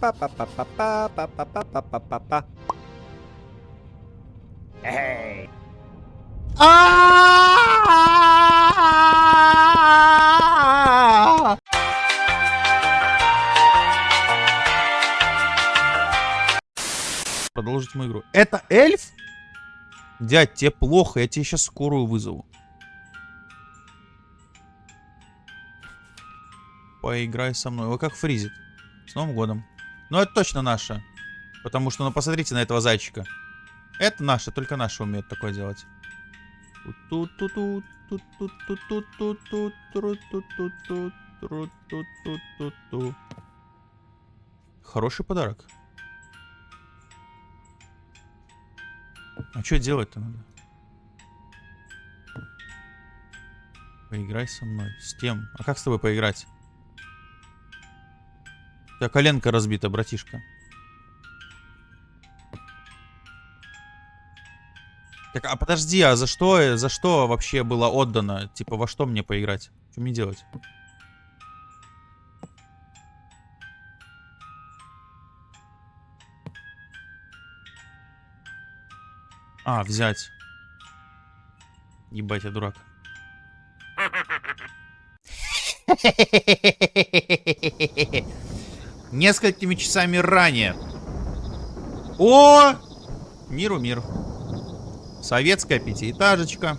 Па-па-па-па-па-па-па-па-па-па. Эй! Продолжить мою игру. Это эльф? Дядь, тебе плохо, я тебе сейчас скорую вызову. Поиграй со мной. Ой, как фризит. С Новым годом. Ну, это точно наша. Потому что, ну, посмотрите на этого зайчика. Это наша, только наша умеет такое делать. Хороший подарок. А что делать-то надо? Поиграй со мной. С кем? А как с тобой поиграть? У тебя коленка разбита, братишка. Так, а подожди, а за что, за что вообще было отдано? Типа, во что мне поиграть? Что мне делать? А, взять. Ебать, я дурак. Несколькими часами ранее. О! Миру мир. Советская пятиэтажечка.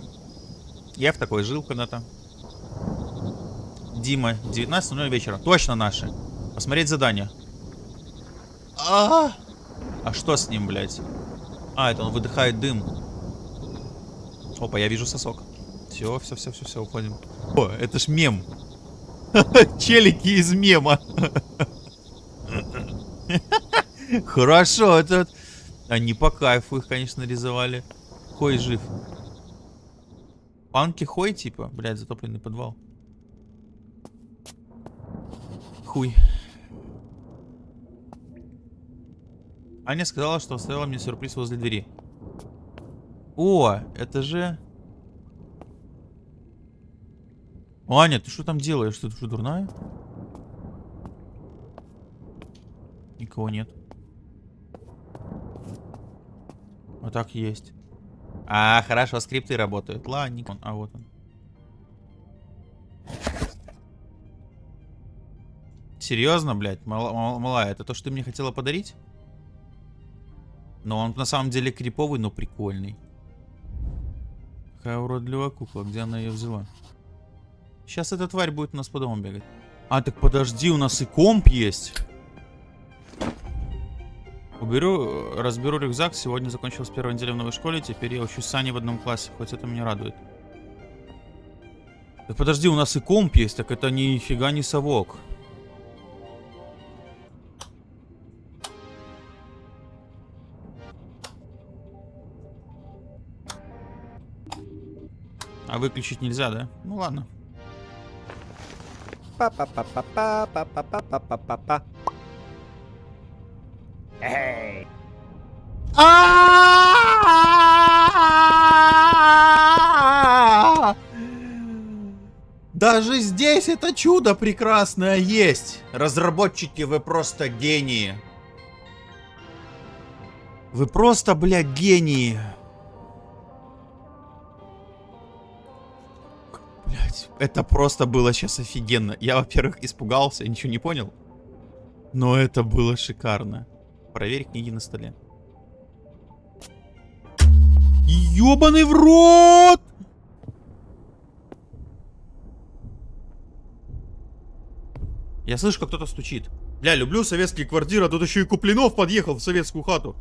Я в такой жил когда-то. Дима, 19.00 вечера. Точно наши. Посмотреть задание. А, -а, а А что с ним, блядь? А, это он выдыхает дым. Опа, я вижу сосок. Все, все, все, все, все, уходим. О, это ж мем. Челики из мема. Хорошо, это... Они по кайфу их, конечно, рисовали. Хой жив. Панки Хой, типа? Блядь, затопленный подвал. Хуй. Аня сказала, что оставила мне сюрприз возле двери. О, это же... Аня, ты что там делаешь? Ты что, дурная? Никого нет. Вот так есть. А, хорошо, скрипты работают. Ладненько. А, вот он. Серьезно, блядь? Мала, малая, это то, что ты мне хотела подарить? Но он на самом деле криповый, но прикольный. Какая уродливая кукла. Где она ее взяла? Сейчас эта тварь будет у нас по дому бегать. А, так подожди, у нас и комп есть. Уберу, разберу рюкзак. Сегодня закончилась первая неделя в новой школе. Теперь я учусь с Аней в одном классе. Хоть это меня радует. Да подожди, у нас и комп есть. Так это нифига не совок. А выключить нельзя, да? Ну ладно. Па-па-па-па-па-па-па-па-па-па. Даже здесь это чудо прекрасное есть. Разработчики, вы просто гении. Вы просто, блядь, гении. Блядь, это просто было сейчас офигенно. Я, во-первых, испугался, ничего не понял. Но это было шикарно. Проверь книги на столе. Ёбаный в рот! Я слышу, как кто-то стучит. Бля, люблю советские квартиры, а тут еще и Куплинов подъехал в советскую хату.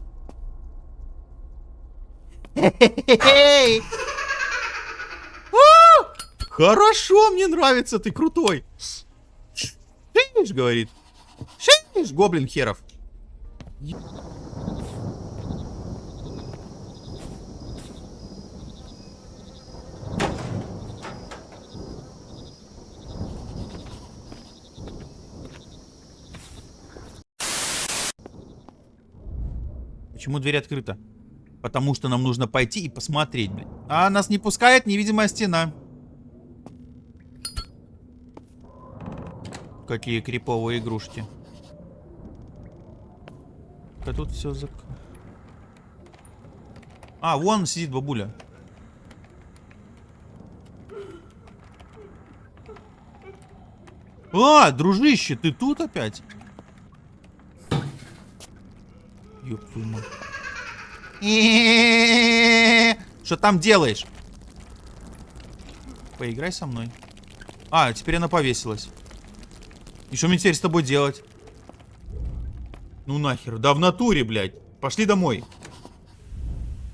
Хорошо, мне нравится, ты крутой. Шиш, говорит. Шиш, гоблин херов. Почему дверь открыта? Потому что нам нужно пойти и посмотреть, блин. А нас не пускает невидимая стена. Какие криповые игрушки. А тут все зак... А, вон сидит бабуля. А, дружище, ты тут опять? Ёб твою мать. Что там делаешь? Поиграй со мной. А, теперь она повесилась. И что мне теперь с тобой делать? Ну нахер. Да в натуре, блядь. Пошли домой.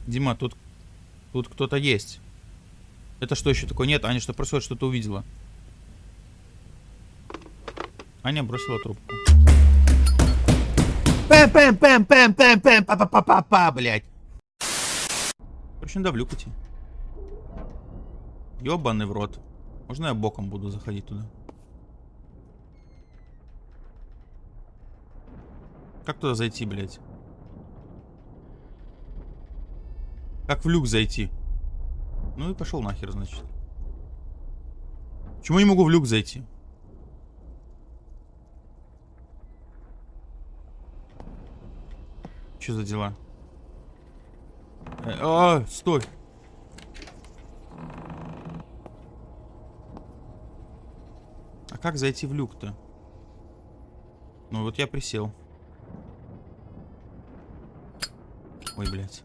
Дима, тут... Тут кто-то есть. Это что еще такое? Нет, Аня, что происходит? Что-то увидела. Аня бросила трубку. пэм пэм пэм пэм пэм пэм па па па па па блядь. Короче, надо в люк идти. Ёбаный в рот. Можно я боком буду заходить туда? Как туда зайти, блядь? Как в люк зайти? Ну и пошел нахер, значит. Почему не могу в люк зайти? Что за дела? Э, а, стой. А как зайти в люк-то? Ну вот я присел. Ой, блядь.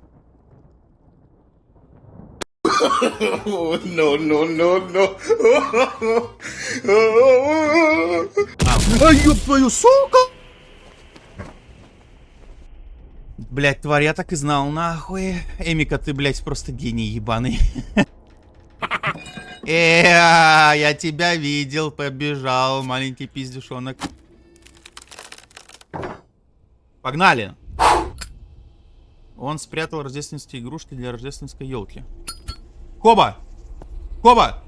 no, no, no, no. А, ёб твою, сука! Блять, тварь, я так и знал, нахуй. Эмика, ты, блядь, просто гений ебаный. Э, я тебя видел, побежал, маленький пиздюшонок. Погнали! Он спрятал рождественские игрушки для рождественской елки. Коба! Коба!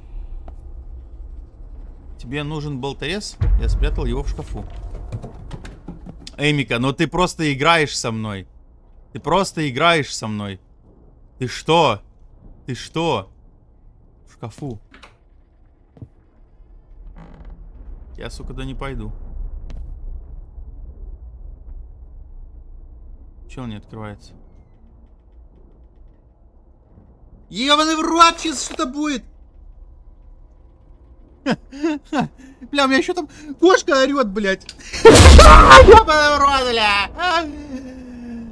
Тебе нужен болторез? Я спрятал его в шкафу. Эмика, ну ты просто играешь со мной. Ты просто играешь со мной. Ты что? Ты что? В шкафу. Я, сука, да не пойду. Че он не открывается? Ебаный в рот, сейчас что-то будет. Бля, у меня еще там кошка орет, блядь. Ебаный в рот, бля.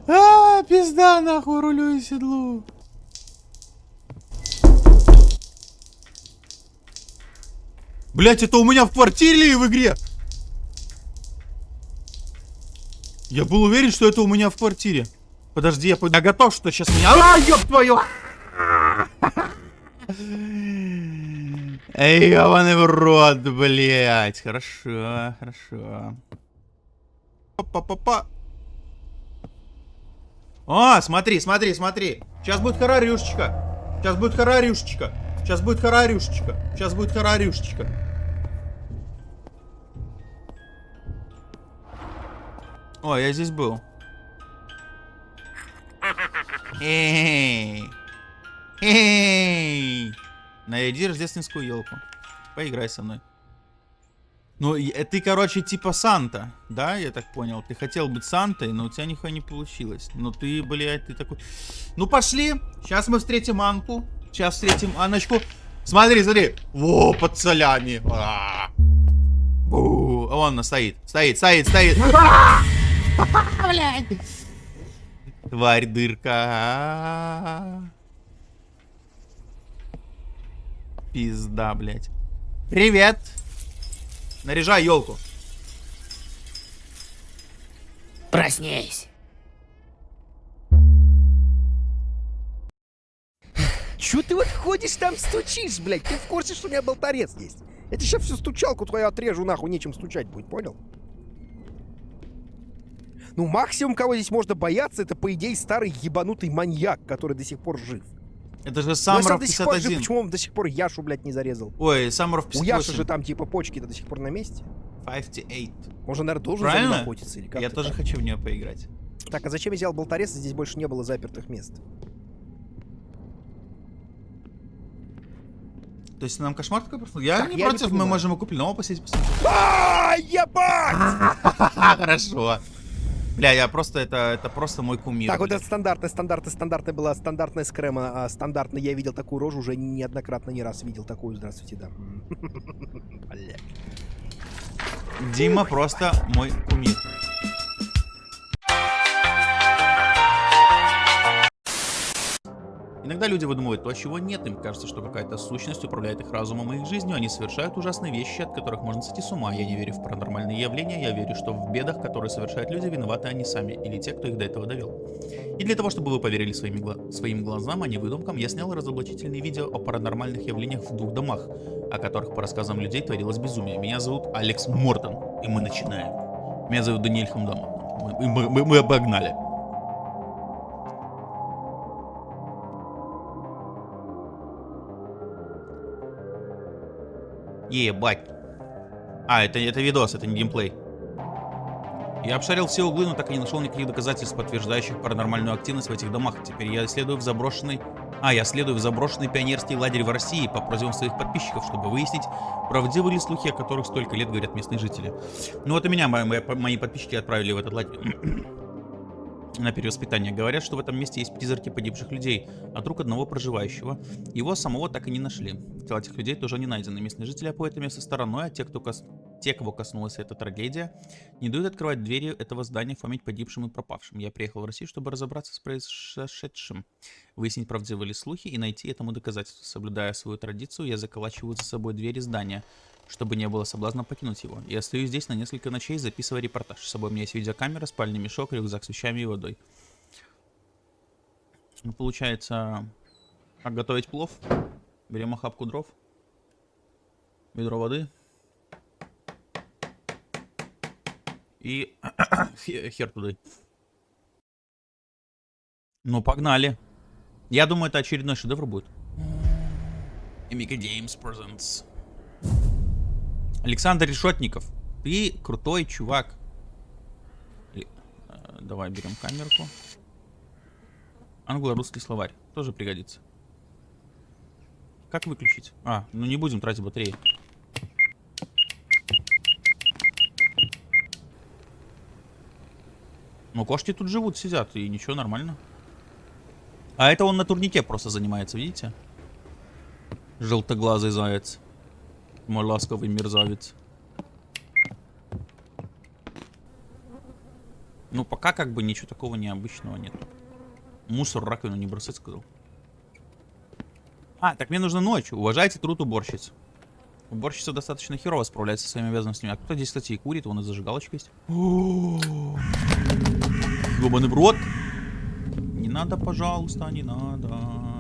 А, пизда, нахуй, рулю и седлу. Блять, это у меня в квартире или в игре? Я был уверен, что это у меня в квартире. Подожди, я, я готов, что сейчас меня... А, ёб твою! Эй, ебаный в рот, блядь. Хорошо, хорошо. Па-па-па-па. А, смотри, смотри, смотри. Сейчас будет харарюшечка. Сейчас будет харарюшечка. Сейчас будет харарюшечка. Сейчас будет харарюшечка. О, я здесь был. Эй! Эй! Найди рождественскую елку. Поиграй со мной. Ну, э, ты, короче, типа Санта, да, я так понял. Ты хотел быть Сантой, но у тебя нихуя не получилось. Ну ты, блядь, ты такой... Ну пошли, сейчас мы встретим Анку. Сейчас встретим Аночку. Смотри, смотри. Во, под солями. А -а -а. Вон она стоит, стоит, стоит, стоит. Блядь. Тварь дырка. Пизда, блядь. Привет. Наряжай елку. Проснись. Чё ты вот ходишь там стучишь, блядь? Ты в курсе, что у меня болторез есть? Я тебе сейчас всю стучалку твою отрежу, нахуй, нечем стучать будет, понял? Ну, максимум, кого здесь можно бояться, это, по идее, старый ебанутый маньяк, который до сих пор жив. Это же жив, 51. почему он до сих пор Яшу, блядь, не зарезал? Ой, Саммеров У Яши 58. же там, типа, почки-то до сих пор на месте. 58. Он же, наверное, должен за Правильно? ним охотиться или как Я тоже хочу в нее поиграть. Так, а зачем я взял болторез, здесь больше не было запертых мест? То есть нам кошмар такой просто? Я Так, не я не против, мы понимаю. можем и купить нового посидеть посмотреть. А, ебать! Хорошо. Бля, я просто, это, это просто мой кумир. Так, вот бля. это стандартная, стандартная, стандартная была, стандартная скрема, а стандартная, я видел такую рожу, уже неоднократно, не раз видел такую, здравствуйте, да. Дима просто мой кумир. Иногда люди выдумывают то, чего нет. Им кажется, что какая-то сущность управляет их разумом и их жизнью. Они совершают ужасные вещи, от которых можно сойти с ума. Я не верю в паранормальные явления. Я верю, что в бедах, которые совершают люди, виноваты они сами. Или те, кто их до этого довел. И для того, чтобы вы поверили своими гла- своим глазам, а не выдумкам, я снял разоблачительные видео о паранормальных явлениях в двух домах, о которых, по рассказам людей, творилось безумие. Меня зовут Алекс Мортон, и мы начинаем. Меня зовут Даниэль Хамдамов. Мы, мы- мы- мы обогнали. Ебать. А, это, это видос, это не геймплей. Я обшарил все углы, но так и не нашел никаких доказательств, подтверждающих паранормальную активность в этих домах. Теперь я следую в заброшенный... А, я следую в заброшенный пионерский лагерь в России по просьбам своих подписчиков, чтобы выяснить, правдивы ли слухи, о которых столько лет говорят местные жители. Ну вот и меня мои, мои- подписчики отправили в этот лагерь на перевоспитание. Говорят, что в этом месте есть призраки погибших людей, от рук одного проживающего. Его самого так и не нашли. Тела этих людей тоже не найдены. Местные жители обходят это место стороной, а те, кто кос... те, кого коснулась эта трагедия, не дают открывать двери этого здания память погибшим и пропавшим. Я приехал в Россию, чтобы разобраться с произошедшим, выяснить, правдивы ли слухи и найти этому доказательства. Соблюдая свою традицию, я заколачиваю за собой двери здания, чтобы не было соблазна покинуть его. Я остаюсь здесь на несколько ночей, записывая репортаж. С собой у меня есть видеокамера, спальный мешок, рюкзак с вещами и водой. Ну, получается, как готовить плов. Берем охапку дров, ведро воды и хе- хер туда. Ну, погнали. Я думаю, это очередной шедевр будет. Emika Games Presents. Александр Решетников. Ты крутой чувак. Э, давай берем камерку. Англо-русский словарь. Тоже пригодится. Как выключить? А, ну не будем тратить батареи. Ну, кошки тут живут, сидят, и ничего, нормально. А это он на турнике просто занимается, видите? Желтоглазый заяц. Мой ласковый мерзавец. Ну, пока как бы ничего такого необычного нет. Мусор раковину не бросать, сказал. А, так мне нужно ночью. Уважайте труд уборщиц. Уборщица достаточно херово справляется со своими обязанностями. А кто здесь, кстати, и курит? Вон и зажигалочка есть. Ёбаный в рот. Не надо, пожалуйста, не надо.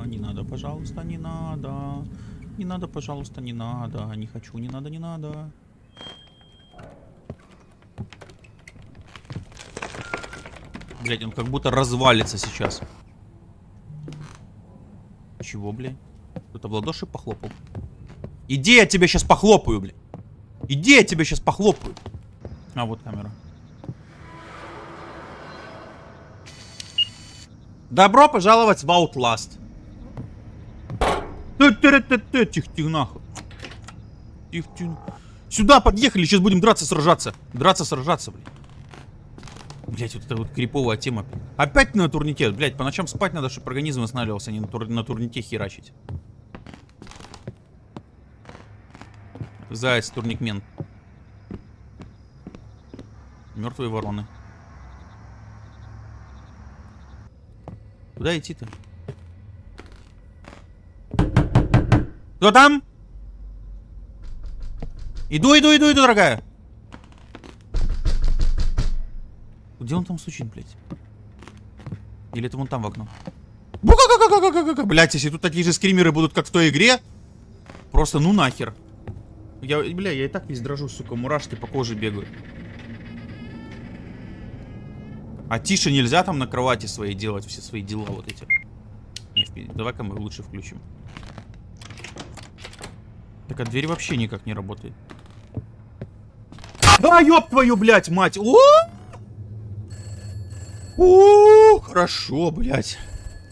Не надо, пожалуйста, не надо. Не надо, пожалуйста, не надо. Не хочу, не надо, не надо. Блять, он как будто развалится сейчас. Чего, блядь? Кто-то в ладоши похлопал. Иди, я тебя сейчас похлопаю, блядь. Иди, я тебя сейчас похлопаю. А, вот камера. Добро пожаловать в Outlast. Ты-ты-ты-ты, Тихо-тихо, нахуй. Тихо-тихо. Сюда подъехали, сейчас будем драться, сражаться. Драться, сражаться, блядь. Блять, вот эта вот криповая тема. Опять на турнике. Блять, по ночам спать надо, чтобы организм восстанавливался, а не на, тур- на турнике херачить. Заяц, турникмен. Мертвые вороны. Куда идти-то? Кто там? Иду, иду, иду, иду, дорогая. Где он там стучит, блядь? Или это вон там в окно? Блядь, если тут такие же скримеры будут, как в той игре, просто ну нахер. Я, бля, я и так весь дрожу, сука, мурашки по коже бегают. А тише нельзя там на кровати своей делать все свои дела вот эти. Давай-ка мы лучше включим. Так, а дверь вообще никак не работает. А, ёб твою, блядь, мать! О! О, хорошо, блядь.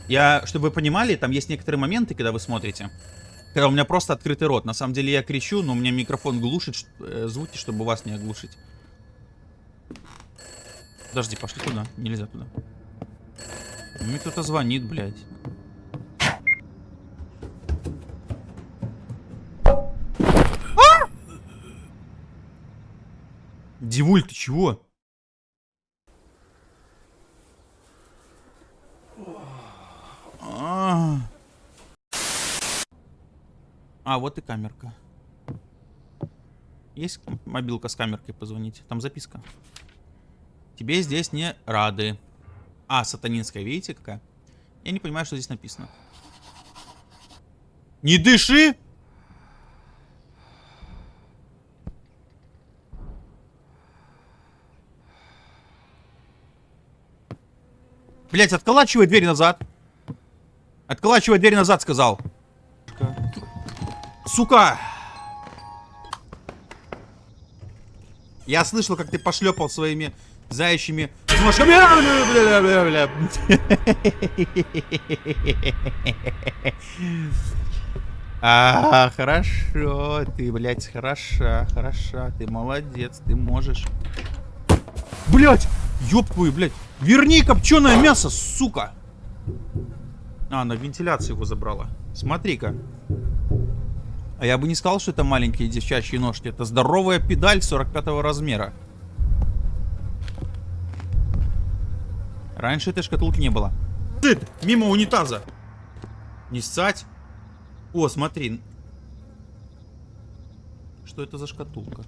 Я, чтобы вы понимали, там есть некоторые моменты, когда вы смотрите. Когда у меня просто открытый рот. На самом деле я кричу, но у меня микрофон глушит э, звуки, чтобы вас не оглушить. Подожди, пошли туда. Нельзя туда. Мне кто-то звонит, блядь. Дивуль, ты чего? А, А, вот и камерка. Есть мобилка с камеркой позвонить? Там записка. Тебе здесь не рады. А, сатанинская, видите какая? Я не понимаю, что здесь написано. Не дыши! Блять, отколачивай дверь назад. Отколачивай дверь назад, сказал. Сука! Я слышал, как ты пошлепал своими заячьими ножками. А, хорошо, ты, блядь, хороша, хороша, ты молодец, ты можешь. Блять, ёб твою, блядь, верни копченое мясо, сука. А, на вентиляцию его забрала. Смотри-ка. А я бы не сказал, что это маленькие девчачьи ножки. Это здоровая педаль 45 размера. Раньше этой шкатулки не было. Ты, мимо унитаза. Не ссать. О, смотри. Что это за шкатулка?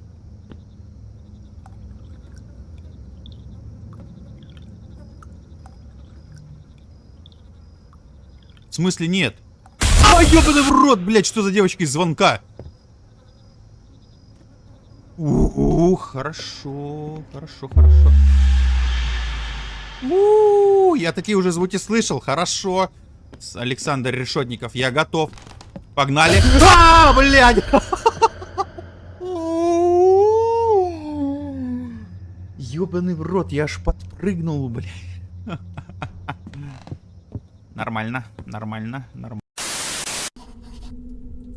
Смысле нет? А, ёбаный в рот, блядь, что за девочка из звонка? Ух, хорошо, хорошо, хорошо. У, я такие уже звуки слышал, хорошо. Александр Решетников, я готов. Погнали. А, блядь! Ёбаный в рот, я аж подпрыгнул, блядь. Нормально, нормально, нормально.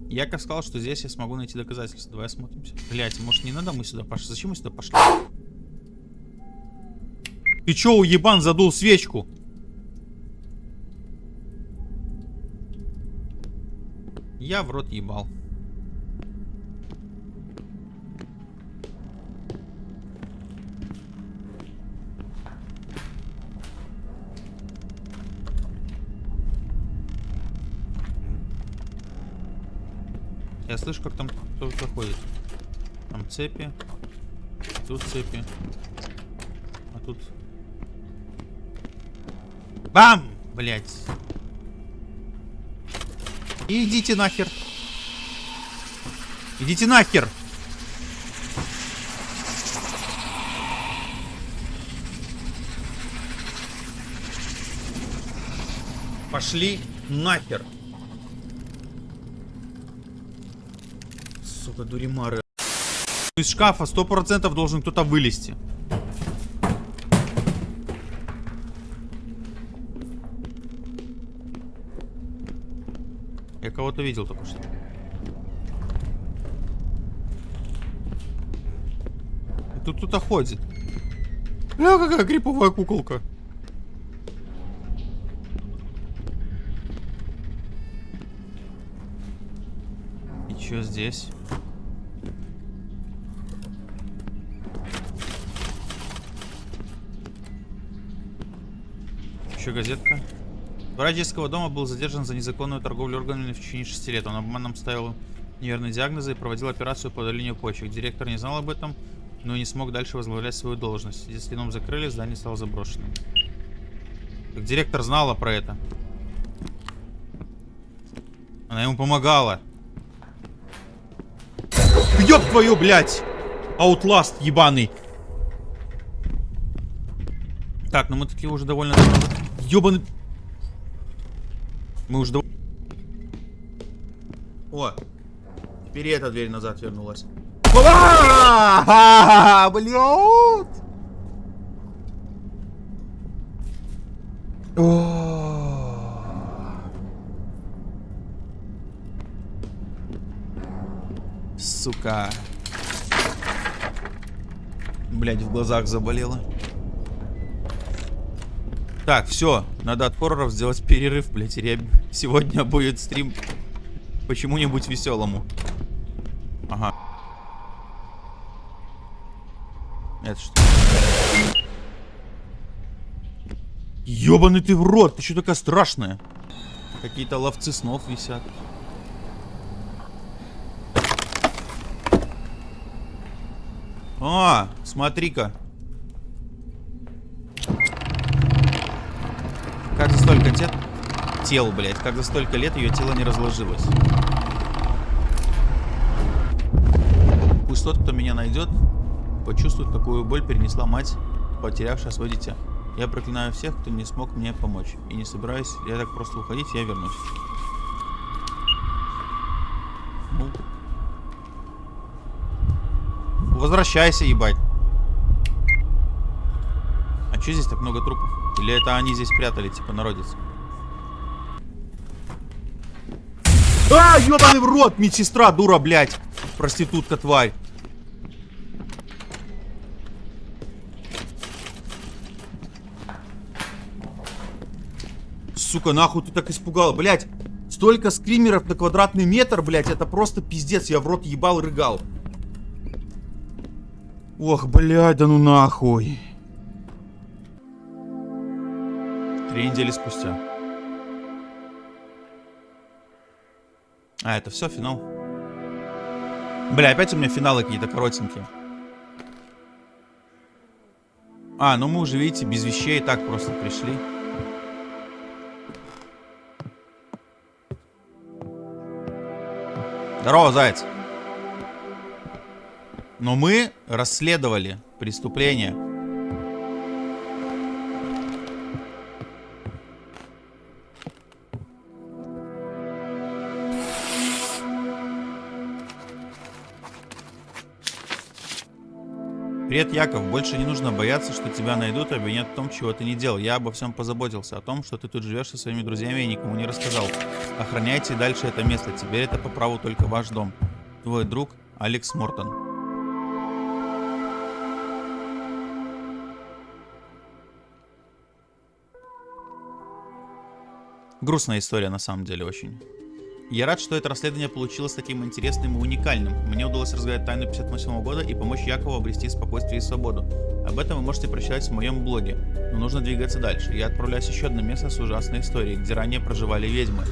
Я как сказал, что здесь я смогу найти доказательства. Давай осмотримся. Блять, может не надо мы сюда пошли? Зачем мы сюда пошли? Ты чё, уебан, задул свечку? Я в рот ебал. Слышу, как там кто-то ходит. Там цепи. Тут цепи. А тут... Бам! Блять. Идите нахер. Идите нахер. Пошли нахер. Сука, дуримары. Из шкафа сто процентов должен кто-то вылезти. Я кого-то видел только что. Тут кто-то ходит. Бля, какая криповая куколка. Что здесь? Еще газетка. Врач детского дома был задержан за незаконную торговлю органами в течение 6 лет. Он обманом ставил неверные диагнозы и проводил операцию по удалению почек. Директор не знал об этом, но не смог дальше возглавлять свою должность. Если дом закрыли, здание стало заброшенным. Так директор знала про это. Она ему помогала. Ёб твою, блядь! Аутласт ебаный. Так, ну мы такие уже довольно... Ёбаный... Мы уже... дов- О! Теперь эта дверь назад вернулась. Блядь! Сука. Блять, в глазах заболело. Так, все, надо от хорроров сделать перерыв, блядь. ре- Сегодня будет стрим почему-нибудь веселому. Ага. Это что? Ёбаный ты в рот, ты что такая страшная? Какие-то ловцы снов висят. А, смотри-ка. Как за столько тет... тел, блядь, как за столько лет ее тело не разложилось. Пусть тот, кто меня найдет, почувствует, какую боль перенесла мать, потерявшая свое дитя. Я проклинаю всех, кто не смог мне помочь. И не собираюсь я так просто уходить, я вернусь. Ну. Возвращайся, ебать. А что здесь так много трупов? Или это они здесь прятали, типа народец? А, ебаный в рот, медсестра, дура, блядь. Проститутка, тварь. Сука, нахуй ты так испугал, блядь. Столько скримеров на квадратный метр, блядь, это просто пиздец. Я в рот ебал, рыгал. Ох, блядь, да ну нахуй. Три недели спустя. А, это все, финал? Бля, опять у меня финалы какие-то коротенькие. А, ну мы уже, видите, без вещей так просто пришли. Здорово, заяц. Но мы расследовали преступление. Привет, Яков. Больше не нужно бояться, что тебя найдут и обвинят в том, чего ты не делал. Я обо всем позаботился. О том, что ты тут живешь со своими друзьями и никому не рассказал. Охраняйте дальше это место. Теперь это по праву только ваш дом. Твой друг Алекс Мортон. Грустная история на самом деле очень. Я рад, что это расследование получилось таким интересным и уникальным. Мне удалось разгадать тайну 58 года и помочь Якову обрести спокойствие и свободу. Об этом вы можете прочитать в моем блоге. Но нужно двигаться дальше. Я отправляюсь еще одно место с ужасной историей, где ранее проживали ведьмы.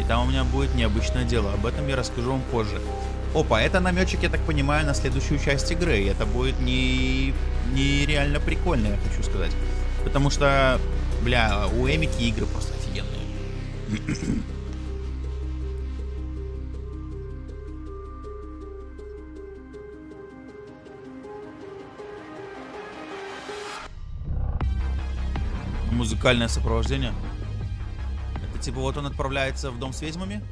И там у меня будет необычное дело. Об этом я расскажу вам позже. Опа, это наметчик, я так понимаю, на следующую часть игры. И это будет не... нереально прикольно, я хочу сказать. Потому что, бля, у Эмики игры просто. Музыкальное сопровождение. Это типа вот он отправляется в дом с ведьмами?